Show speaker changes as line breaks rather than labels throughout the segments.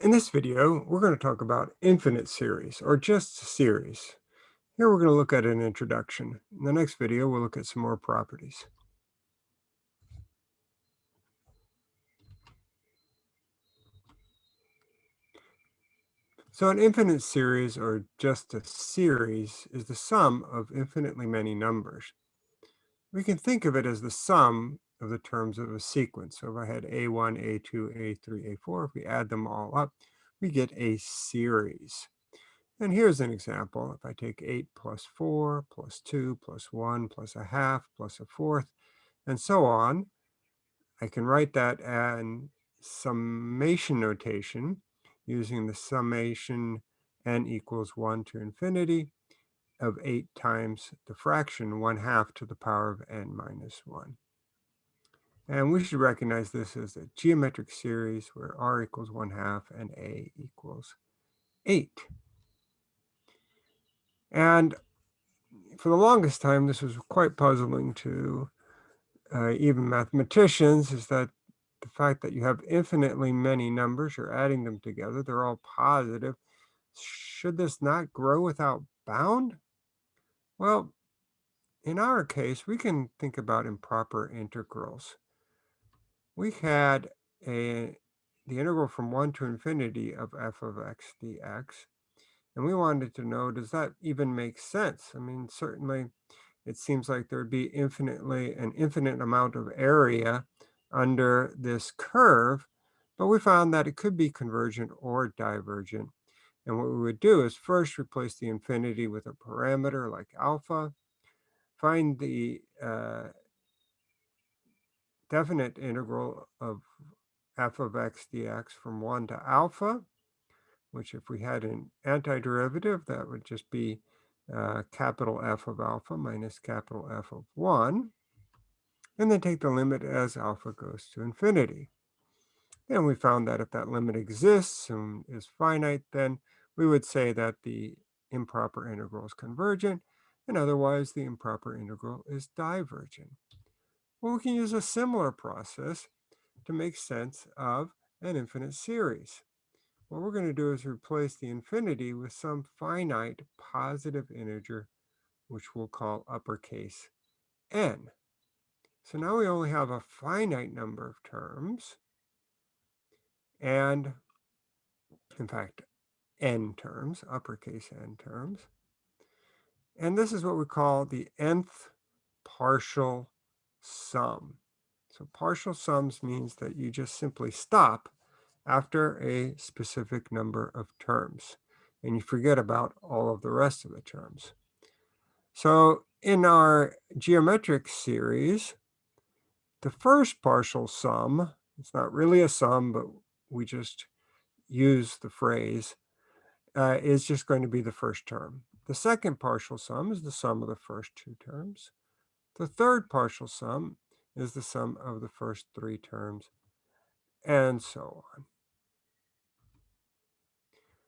In this video, we're going to talk about infinite series or just series. Here we're going to look at an introduction. In the next video, we'll look at some more properties. So an infinite series or just a series is the sum of infinitely many numbers. We can think of it as the sum of the terms of a sequence. So if I had A1, A2, A3, A4, if we add them all up, we get a series. And here's an example. If I take 8 plus 4 plus 2 plus 1 plus a half plus a fourth, and so on, I can write that in summation notation using the summation n equals 1 to infinity of 8 times the fraction 1 half to the power of n minus 1. And we should recognize this as a geometric series where r equals 1 half and a equals 8. And for the longest time, this was quite puzzling to uh, even mathematicians, is that the fact that you have infinitely many numbers, you're adding them together, they're all positive. Should this not grow without bound? Well, in our case, we can think about improper integrals we had a the integral from 1 to infinity of f of x dx. And we wanted to know, does that even make sense? I mean, certainly it seems like there'd be infinitely an infinite amount of area under this curve, but we found that it could be convergent or divergent. And what we would do is first replace the infinity with a parameter like alpha, find the uh, definite integral of f of x dx from 1 to alpha, which if we had an antiderivative, that would just be uh, capital F of alpha minus capital F of 1. And then take the limit as alpha goes to infinity. And we found that if that limit exists and is finite, then we would say that the improper integral is convergent, and otherwise the improper integral is divergent. Well, we can use a similar process to make sense of an infinite series. What we're going to do is replace the infinity with some finite positive integer, which we'll call uppercase n. So now we only have a finite number of terms, and in fact, n terms, uppercase n terms. And this is what we call the nth partial sum. So partial sums means that you just simply stop after a specific number of terms and you forget about all of the rest of the terms. So in our geometric series, the first partial sum, it's not really a sum, but we just use the phrase, uh, is just going to be the first term. The second partial sum is the sum of the first two terms. The third partial sum is the sum of the first three terms, and so on.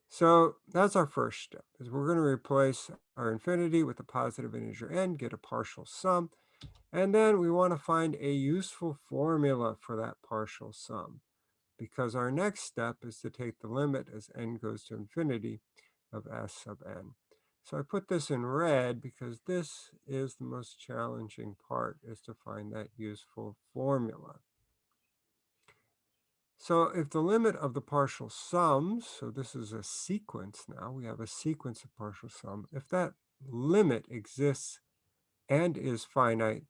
So that's our first step, is we're going to replace our infinity with a positive integer n, get a partial sum, and then we want to find a useful formula for that partial sum, because our next step is to take the limit as n goes to infinity of s sub n. So I put this in red because this is the most challenging part is to find that useful formula. So if the limit of the partial sums, so this is a sequence now, we have a sequence of partial sum. If that limit exists and is finite,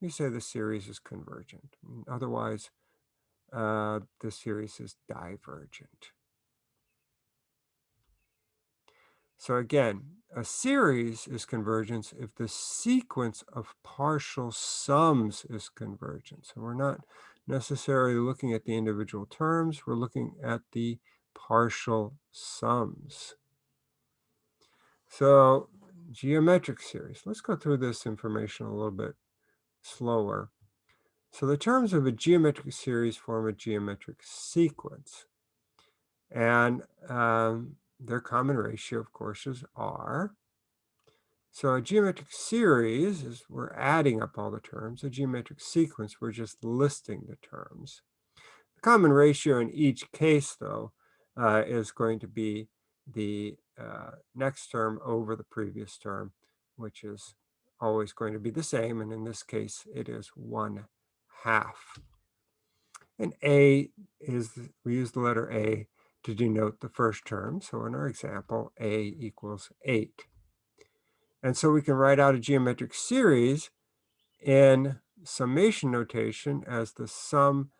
we say the series is convergent. Otherwise, uh, the series is divergent. So again, a series is convergence if the sequence of partial sums is convergent. So we're not necessarily looking at the individual terms, we're looking at the partial sums. So geometric series, let's go through this information a little bit slower. So the terms of a geometric series form a geometric sequence. And um, their common ratio, of course, is R. So a geometric series is we're adding up all the terms. A geometric sequence, we're just listing the terms. The common ratio in each case, though, uh, is going to be the uh, next term over the previous term, which is always going to be the same. And in this case, it is 1 half. And A is, we use the letter A to denote the first term. So in our example, A equals 8. And so we can write out a geometric series in summation notation as the sum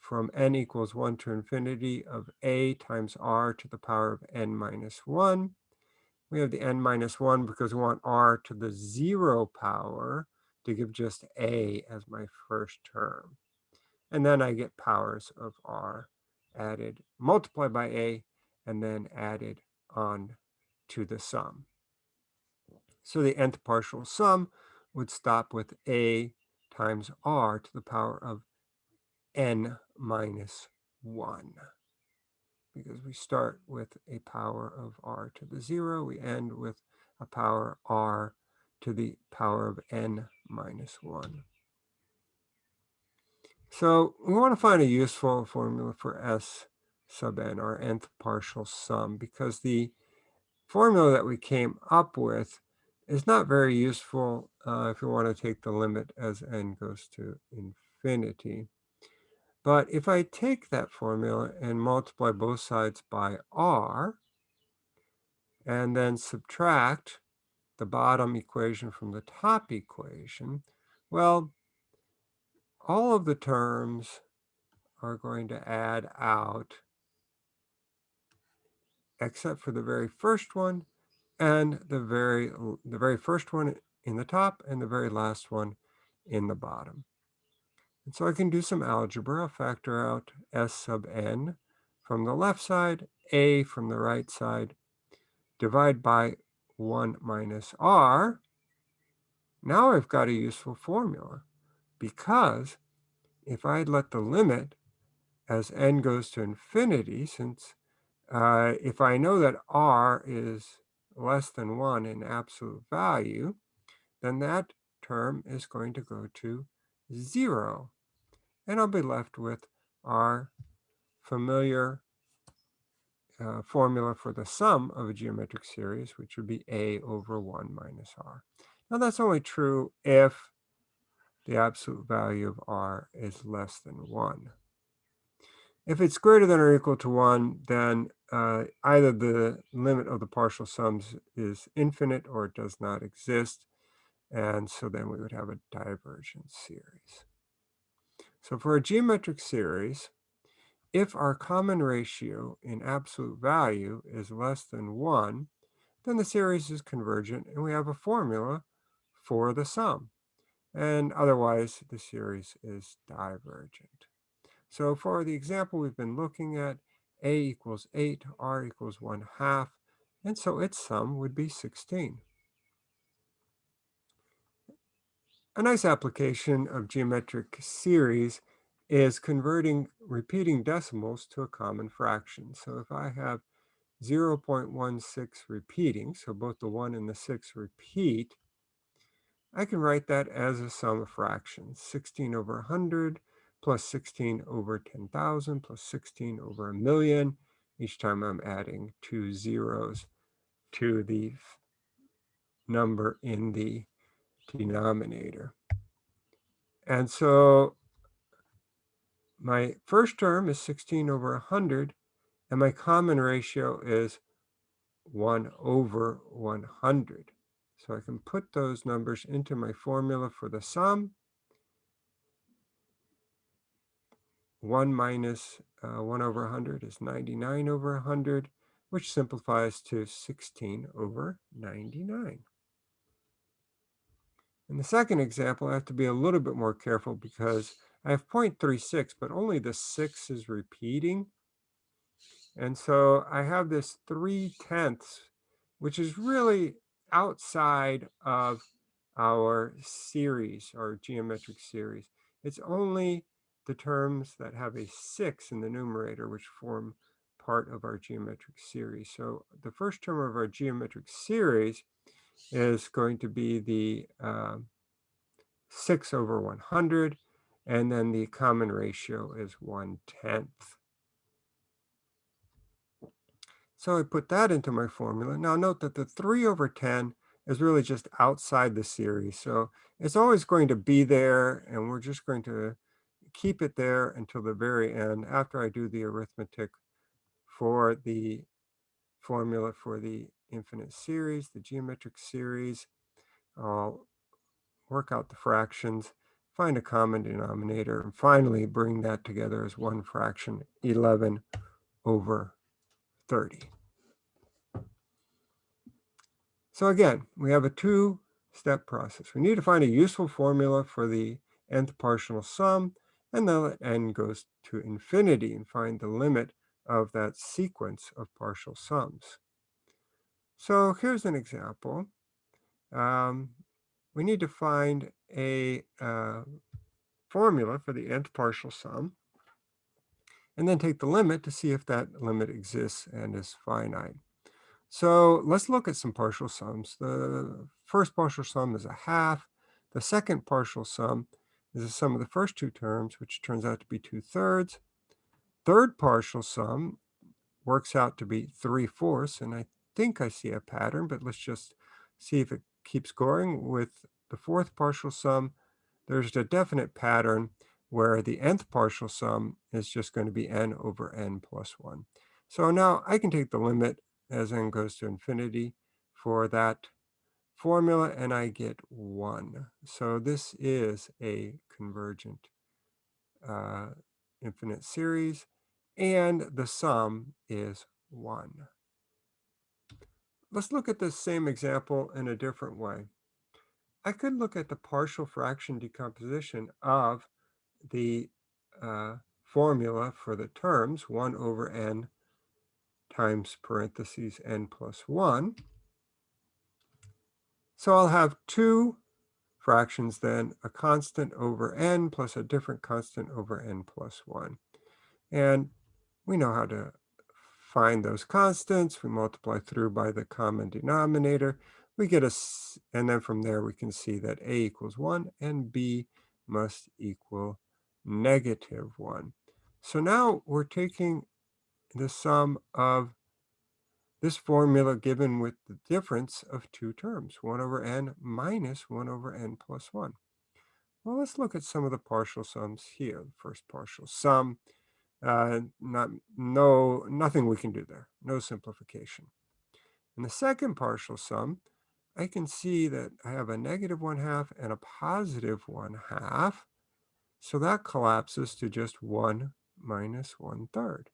from n equals 1 to infinity of a times r to the power of n minus 1. We have the n minus 1 because we want r to the 0 power to give just a as my first term. And then I get powers of r added, multiplied by a, and then added on to the sum. So the nth partial sum would stop with a times r to the power of n minus 1 because we start with a power of r to the 0. We end with a power r to the power of n minus 1. So we want to find a useful formula for s sub n, our nth partial sum, because the formula that we came up with is not very useful uh, if you want to take the limit as n goes to infinity. But if I take that formula and multiply both sides by r, and then subtract the bottom equation from the top equation, well, all of the terms are going to add out except for the very first one and the very the very first one in the top and the very last one in the bottom. And so I can do some algebra, factor out s sub n from the left side, a from the right side, divide by 1 minus r. Now I've got a useful formula because if I let the limit as n goes to infinity, since uh, if I know that r is less than 1 in absolute value, then that term is going to go to 0 and I'll be left with our familiar uh, formula for the sum of a geometric series, which would be a over 1 minus r. Now that's only true if the absolute value of r is less than 1. If it's greater than or equal to 1, then uh, either the limit of the partial sums is infinite or it does not exist. And so then we would have a divergent series. So for a geometric series, if our common ratio in absolute value is less than 1, then the series is convergent and we have a formula for the sum. And otherwise, the series is divergent. So for the example we've been looking at, a equals 8, r equals 1 half, and so its sum would be 16. A nice application of geometric series is converting repeating decimals to a common fraction. So if I have 0.16 repeating, so both the 1 and the 6 repeat, I can write that as a sum of fractions. 16 over 100 plus 16 over 10,000 plus 16 over a million. Each time I'm adding two zeros to the number in the denominator. And so my first term is 16 over 100, and my common ratio is 1 over 100. So I can put those numbers into my formula for the sum. 1 minus uh, 1 over 100 is 99 over 100, which simplifies to 16 over 99. In the second example, I have to be a little bit more careful because I have 0.36, but only the 6 is repeating. And so I have this 3 tenths, which is really outside of our series, our geometric series. It's only the terms that have a 6 in the numerator, which form part of our geometric series. So the first term of our geometric series is going to be the uh, 6 over 100, and then the common ratio is 1 tenth. So I put that into my formula. Now note that the 3 over 10 is really just outside the series. So it's always going to be there, and we're just going to keep it there until the very end after I do the arithmetic for the formula for the infinite series, the geometric series. I'll work out the fractions, find a common denominator, and finally bring that together as one fraction, 11 over 30. So again, we have a two-step process. We need to find a useful formula for the nth partial sum, and then let n goes to infinity and find the limit of that sequence of partial sums. So here's an example. Um, we need to find a uh, formula for the nth partial sum, and then take the limit to see if that limit exists and is finite. So let's look at some partial sums. The first partial sum is a half. The second partial sum is the sum of the first two terms, which turns out to be 2 thirds. Third partial sum works out to be 3 fourths, and I think I see a pattern, but let's just see if it keeps going. With the fourth partial sum, there's a definite pattern where the nth partial sum is just going to be n over n plus 1. So now I can take the limit as n goes to infinity for that formula, and I get 1. So this is a convergent uh, infinite series, and the sum is 1. Let's look at the same example in a different way. I could look at the partial fraction decomposition of the uh, formula for the terms 1 over n times parentheses n plus 1. So I'll have two fractions then, a constant over n plus a different constant over n plus 1. And we know how to find those constants. We multiply through by the common denominator. We get a, and then from there we can see that a equals 1 and b must equal negative 1. So now we're taking the sum of this formula given with the difference of two terms, 1 over n minus 1 over n plus 1. Well, let's look at some of the partial sums here. The first partial sum, uh, not, no, nothing we can do there, no simplification. In the second partial sum, I can see that I have a negative 1 half and a positive 1 half. So that collapses to just 1 minus 1 third.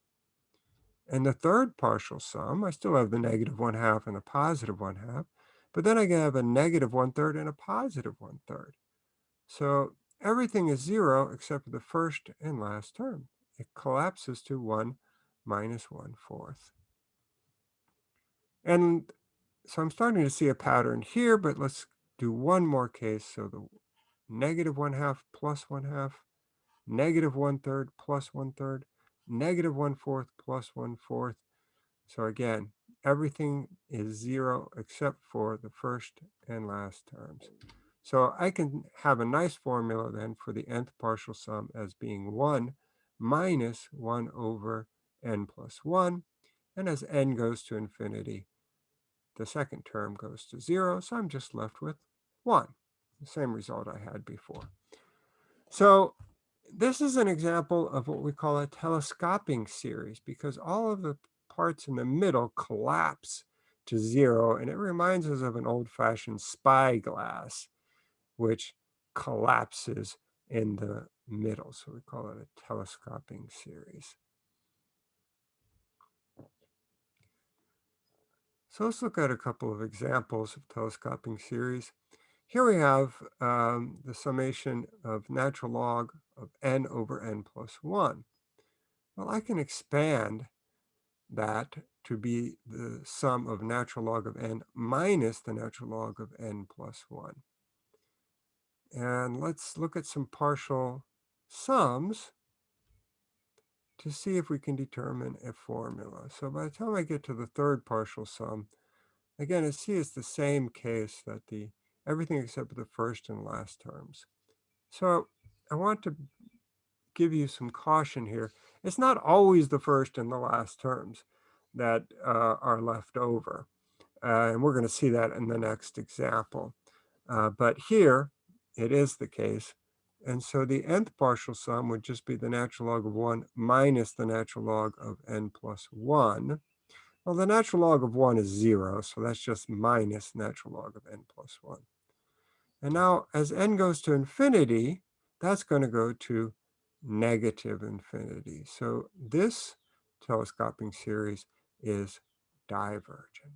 And the third partial sum, I still have the negative 1 half and the positive 1 half, but then I can have a negative 1 third and a positive 1 third. So everything is 0 except for the first and last term. It collapses to 1 minus 1 fourth. And so I'm starting to see a pattern here, but let's do one more case. So the negative 1 half plus 1 half, negative 1 third plus 1 third, negative 1 fourth plus 1 fourth. So again, everything is 0 except for the first and last terms. So I can have a nice formula then for the nth partial sum as being 1 minus 1 over n plus 1. And as n goes to infinity, the second term goes to 0. So I'm just left with 1, the same result I had before. So this is an example of what we call a telescoping series because all of the parts in the middle collapse to zero. And it reminds us of an old-fashioned spyglass, which collapses in the middle. So we call it a telescoping series. So let's look at a couple of examples of telescoping series. Here we have um, the summation of natural log of n over n plus 1. Well, I can expand that to be the sum of natural log of n minus the natural log of n plus 1. And let's look at some partial sums to see if we can determine a formula. So by the time I get to the third partial sum, again, I see it's the same case that the everything except for the first and last terms. So I want to give you some caution here. It's not always the first and the last terms. that uh, are left over. Uh, and we're going to see that in the next example. Uh, but here, it is the case. And so the nth partial sum would just be the natural log of 1 minus the natural log of n plus 1. Well, the natural log of 1 is 0, so that's just minus natural log of n plus 1. And now as n goes to infinity, that's going to go to negative infinity. So this telescoping series is divergent.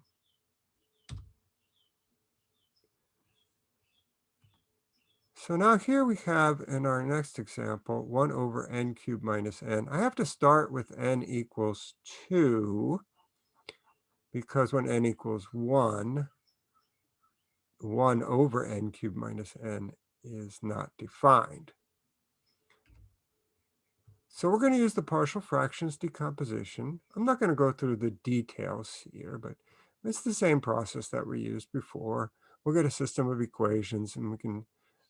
So now here we have in our next example, 1 over n cubed minus n. I have to start with n equals 2 because when n equals 1, 1 over n cubed minus n is not defined. So we're going to use the partial fractions decomposition. I'm not going to go through the details here, but it's the same process that we used before. We'll get a system of equations and we can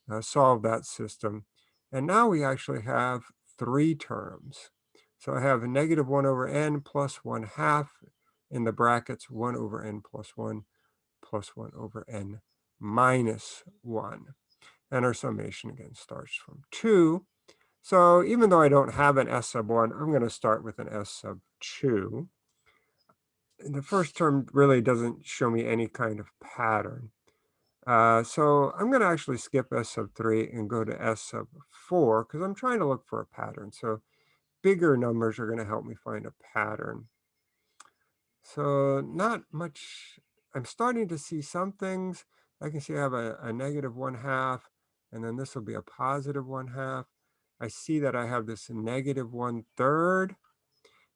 uh, solve that system. And now we actually have three terms. So I have a negative 1 over n plus 1 half in the brackets 1 over n plus 1 plus 1 over n minus 1. And our summation again starts from 2. So even though I don't have an S sub 1, I'm going to start with an S sub 2. And the first term really doesn't show me any kind of pattern. Uh, so I'm going to actually skip S sub 3 and go to S sub 4 because I'm trying to look for a pattern. So bigger numbers are going to help me find a pattern. So not much. I'm starting to see some things. I can see I have a, a negative 1 half, and then this will be a positive 1 half. I see that I have this negative one third,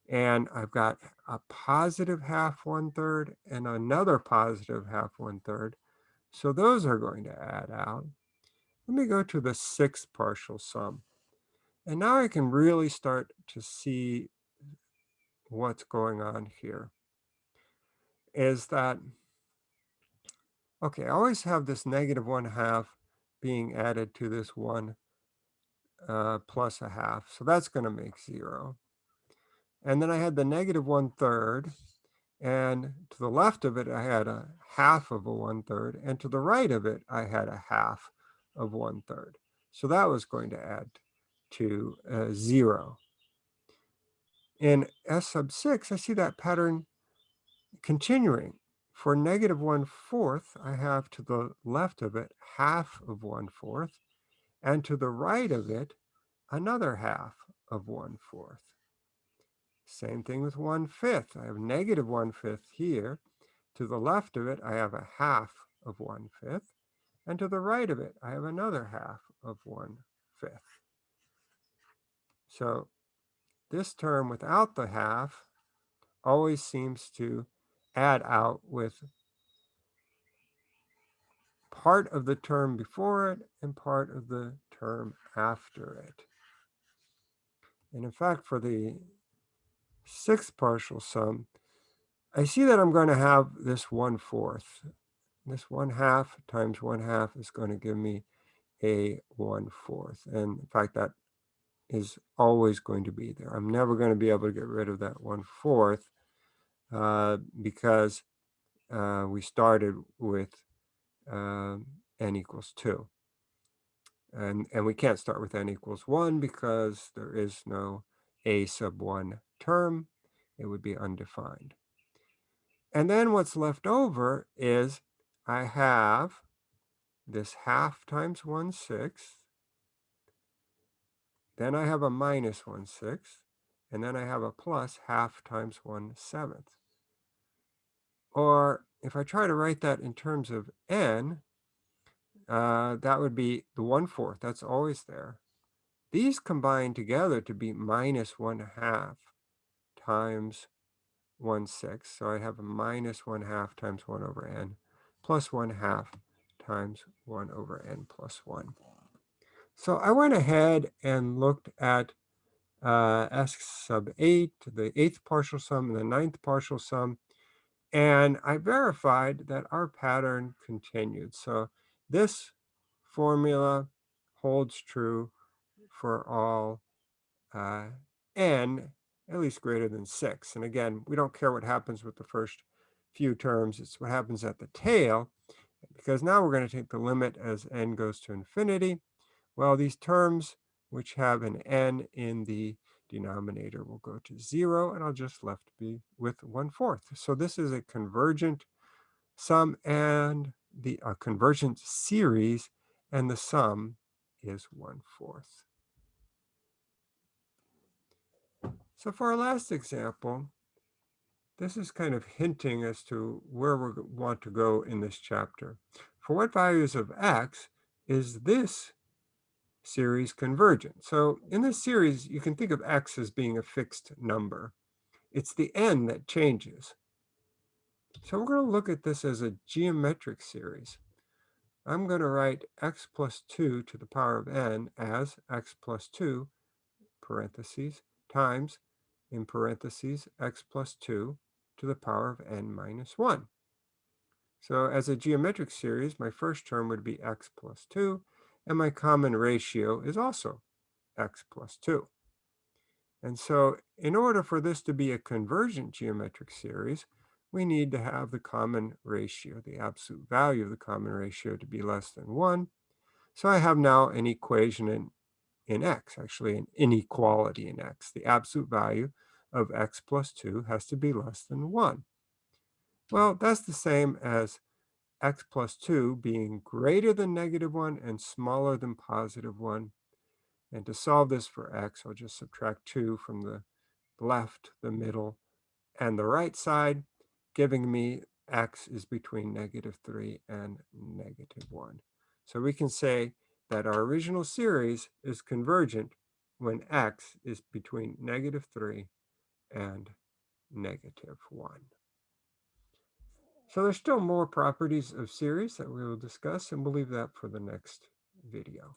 and I've got a positive half one third and another positive half one third. So those are going to add out. Let me go to the sixth partial sum. And now I can really start to see what's going on here. Is that, okay, I always have this negative one half being added to this one uh, plus a half. So that's going to make zero. And then I had the negative one third. And to the left of it, I had a half of a one third. And to the right of it, I had a half of one third. So that was going to add to uh, zero. In S sub six, I see that pattern continuing. For negative one fourth, I have to the left of it half of one fourth and to the right of it, another half of 1 fourth. Same thing with 1 fifth. I have negative 1 fifth here. To the left of it, I have a half of 1 fifth. And to the right of it, I have another half of 1 fifth. So this term without the half always seems to add out with part of the term before it and part of the term after it. And in fact, for the sixth partial sum, I see that I'm going to have this one fourth. This one half times one half is going to give me a one fourth. And in fact, that is always going to be there. I'm never going to be able to get rid of that one fourth uh, because uh, we started with uh, n equals 2. And, and we can't start with n equals 1 because there is no a sub 1 term. It would be undefined. And then what's left over is I have this half times 1 sixth. Then I have a minus 1 sixth. And then I have a plus half times 1 seventh. Or if I try to write that in terms of n, uh, that would be the 1 fourth. That's always there. These combine together to be minus 1 half times 1 sixth. So I have a minus 1 half times 1 over n plus 1 half times 1 over n plus 1. So I went ahead and looked at uh, S sub 8, the eighth partial sum, and the ninth partial sum, and I verified that our pattern continued. So this formula holds true for all uh, n, at least greater than 6. And again, we don't care what happens with the first few terms. It's what happens at the tail, because now we're going to take the limit as n goes to infinity. Well, these terms which have an n in the denominator will go to 0, and I'll just left be with 1 fourth. So this is a convergent sum and the a convergent series, and the sum is 1 fourth. So for our last example, this is kind of hinting as to where we want to go in this chapter. For what values of x is this series convergent? So in this series, you can think of x as being a fixed number. It's the n that changes. So we're going to look at this as a geometric series. I'm going to write x plus 2 to the power of n as x plus 2, parentheses, times in parentheses, x plus 2 to the power of n minus 1. So as a geometric series, my first term would be x plus 2, and my common ratio is also x plus 2. And so in order for this to be a convergent geometric series, we need to have the common ratio, the absolute value of the common ratio to be less than 1. So I have now an equation in in x, actually an inequality in x. The absolute value of x plus 2 has to be less than 1. Well, that's the same as x plus 2 being greater than negative 1 and smaller than positive 1. And to solve this for x, I'll just subtract 2 from the left, the middle, and the right side, giving me x is between negative 3 and negative 1. So we can say that our original series is convergent when x is between negative 3 and negative 1. So there's still more properties of series that we will discuss, and we'll leave that for the next video.